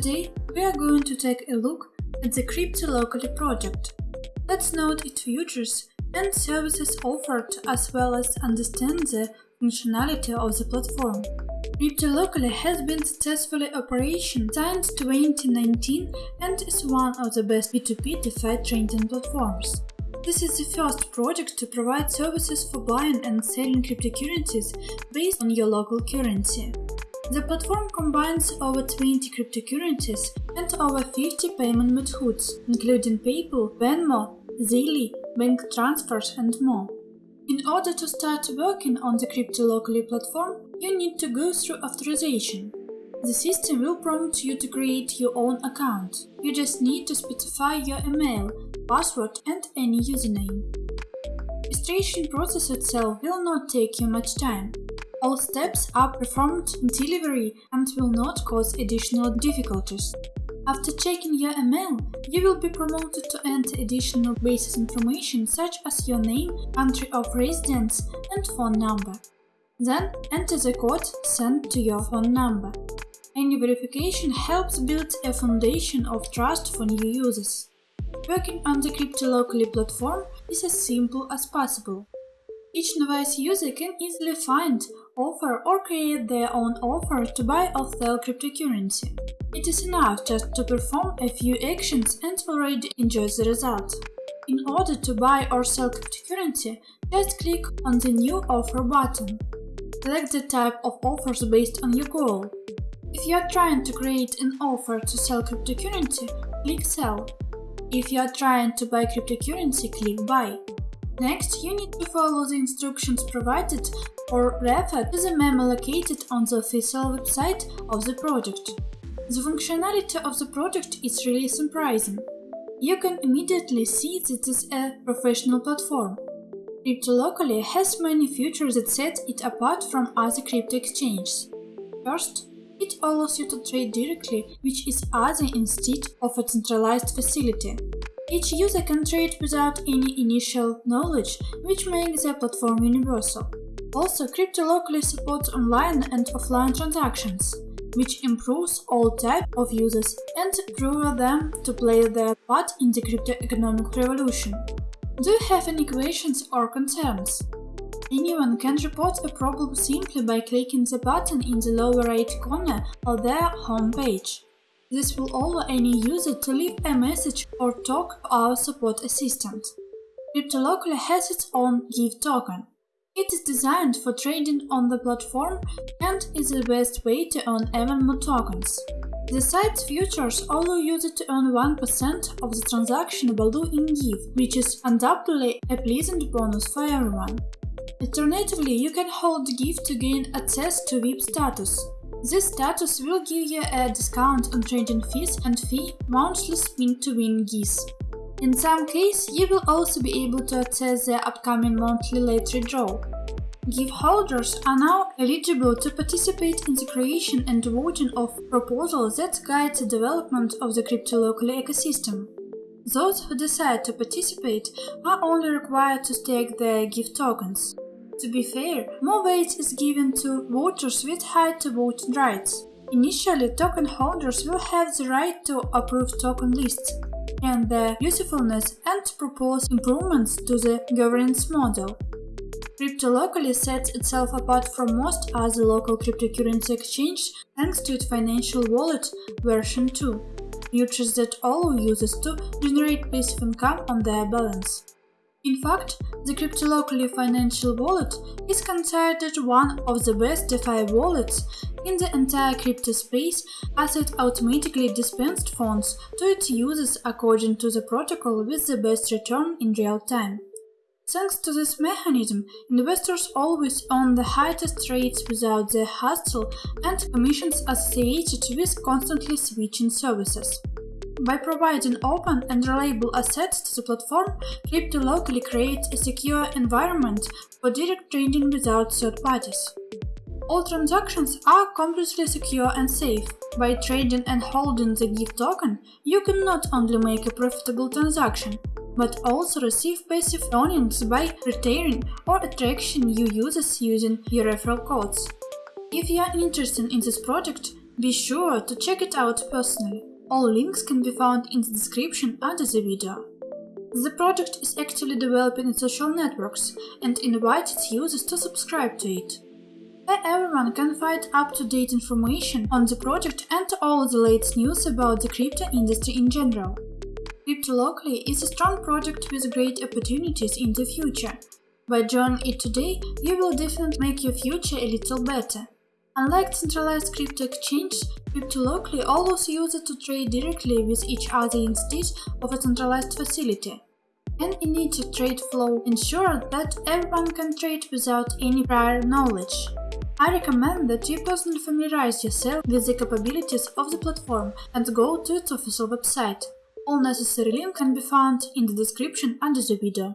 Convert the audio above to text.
take a look at the Crypto Locally project. Let's note its features and services offered as well as understand the functionality of the platform. Crypto Locally has been successfully operation since 2019 and is one of the best P2P DeFi trading platforms. This is the first project to provide services for buying and selling cryptocurrencies based on your local currency. The platform combines over 20 cryptocurrencies and over 50 payment methods, including PayPal, Venmo, Zelle, bank transfers and more. In order to start working on the Crypto Locally platform, you need to go through authorization. The system will prompt you to create your own account. You just need to specify your email, password and any username. Registration process itself will not take you much time. All steps are performed in delivery and will not cause additional difficulties. After checking your email, you will be promoted to enter additional basic information such as your name, country of residence and phone number. Then enter the code sent to your phone number. Any verification helps build a foundation of trust for new users. Working on the Crypto Locally platform is as simple as possible. Each novice user can easily find, offer or create their own offer to buy or sell cryptocurrency. It is enough just to perform a few actions and already enjoy the result. In order to buy or sell cryptocurrency, just click on the New Offer button. Select the type of offers based on your goal. If you are trying to create an offer to sell cryptocurrency, click Sell. If you are trying to buy cryptocurrency, click Buy. Next, you need to follow the instructions provided or refer to the memo located on the official website of the project. The functionality of the project is really surprising. You can immediately see that it is a professional platform. Crypto Locally has many features that set it apart from other crypto exchanges. First, it allows you to trade directly, which is other instead of a centralized facility. Each user can trade without any initial knowledge, which makes the platform universal. Also, Crypto Locally supports online and offline transactions, which improves all types of users and empower them to play their part in the crypto economic revolution. Do you have any questions or concerns? Anyone can report a problem simply by clicking the button in the lower right corner of their home page. This will allow any user to leave a message or talk to our support assistant. CryptoLocally has its own GIF token. It is designed for trading on the platform and is the best way to earn even more tokens. The site's features allow users to earn 1% of the transaction value in GIF, which is undoubtedly a pleasant bonus for everyone. Alternatively, you can hold GIF to gain access to VIP status. This status will give you a discount on trading fees and fee monthly spin to win GIFs. In some cases, you will also be able to access the upcoming monthly lottery draw. GIF holders are now eligible to participate in the creation and voting of proposals that guide the development of the crypto-local ecosystem. Those who decide to participate are only required to stake their GIF tokens. To be fair, more weight is given to voters with high to voting rights. Initially, token holders will have the right to approve token lists and their usefulness and propose improvements to the governance model. Crypto locally sets itself apart from most other local cryptocurrency exchanges thanks to its financial wallet version 2, features that allow users to generate passive income on their balance. In fact, the CryptoLocally financial wallet is considered one of the best DeFi wallets in the entire crypto space as it automatically dispensed funds to its users according to the protocol with the best return in real time. Thanks to this mechanism, investors always earn the highest rates without the hassle and commissions associated with constantly switching services. By providing open and reliable assets to the platform, Crypto locally creates a secure environment for direct trading without third parties. All transactions are completely secure and safe. By trading and holding the GIF token, you can not only make a profitable transaction, but also receive passive earnings by retaining or attracting new users using your referral codes. If you are interested in this project, be sure to check it out personally. All links can be found in the description under the video. The project is actively developing its social networks and invites its users to subscribe to it. There everyone can find up-to-date information on the project and all the latest news about the crypto industry in general. Crypto Locally is a strong project with great opportunities in the future. By joining it today, you will definitely make your future a little better. Unlike centralized crypto exchanges, Crypto Locally allows users to trade directly with each other instead of a centralized facility. An immediate trade flow ensures that everyone can trade without any prior knowledge. I recommend that you personally familiarize yourself with the capabilities of the platform and go to its official website. All necessary links can be found in the description under the video.